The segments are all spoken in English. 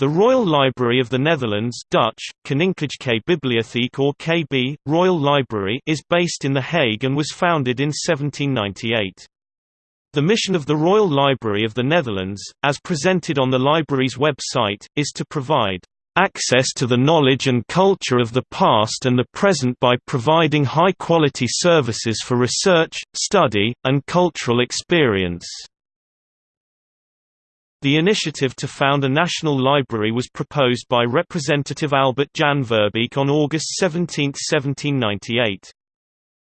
The Royal Library of the Netherlands Dutch, Koninklijke Bibliotheek or KB, Royal Library is based in The Hague and was founded in 1798. The mission of the Royal Library of the Netherlands, as presented on the library's website, is to provide access to the knowledge and culture of the past and the present by providing high-quality services for research, study, and cultural experience. The initiative to found a national library was proposed by Representative Albert Jan Verbeek on August 17, 1798.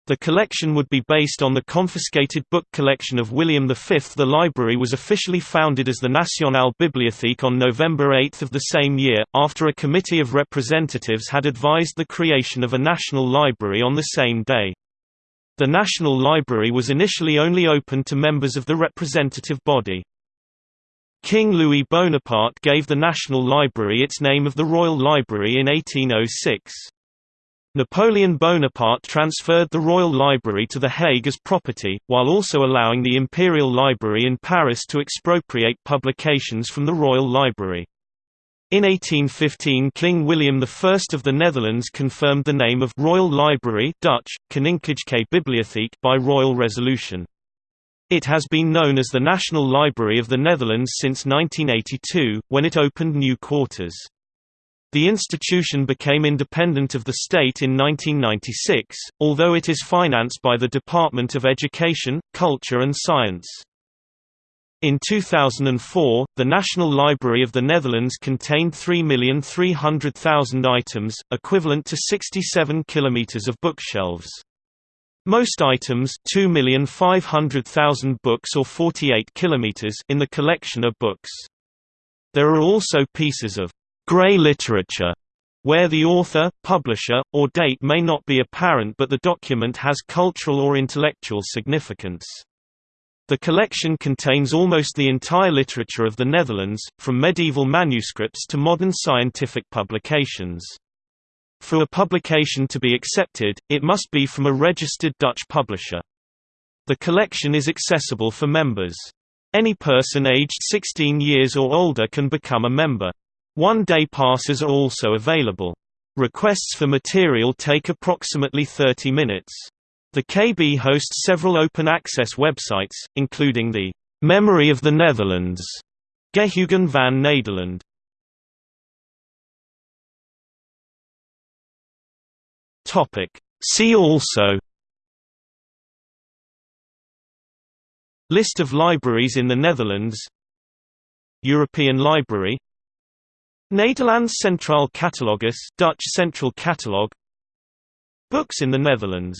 The collection would be based on the confiscated book collection of William V. The library was officially founded as the Nationale Bibliotheek on November 8 of the same year, after a committee of representatives had advised the creation of a national library on the same day. The National Library was initially only open to members of the representative body. King Louis Bonaparte gave the National Library its name of the Royal Library in 1806. Napoleon Bonaparte transferred the Royal Library to The Hague as property, while also allowing the Imperial Library in Paris to expropriate publications from the Royal Library. In 1815 King William I of the Netherlands confirmed the name of Royal Library Dutch, Koninklijke Bibliotheek by royal resolution. It has been known as the National Library of the Netherlands since 1982, when it opened new quarters. The institution became independent of the state in 1996, although it is financed by the Department of Education, Culture and Science. In 2004, the National Library of the Netherlands contained 3,300,000 items, equivalent to 67 kilometers of bookshelves. Most items 2,500,000 books or 48 kilometers in the collection are books. There are also pieces of «grey literature» where the author, publisher, or date may not be apparent but the document has cultural or intellectual significance. The collection contains almost the entire literature of the Netherlands, from medieval manuscripts to modern scientific publications. For a publication to be accepted, it must be from a registered Dutch publisher. The collection is accessible for members. Any person aged 16 years or older can become a member. One-day passes are also available. Requests for material take approximately 30 minutes. The KB hosts several open-access websites, including the Memory of the Netherlands, Geheugen van Nederland, Topic. See also List of libraries in the Netherlands European Library Nederlands Centraal Catalogus Dutch Central Catalog Books in the Netherlands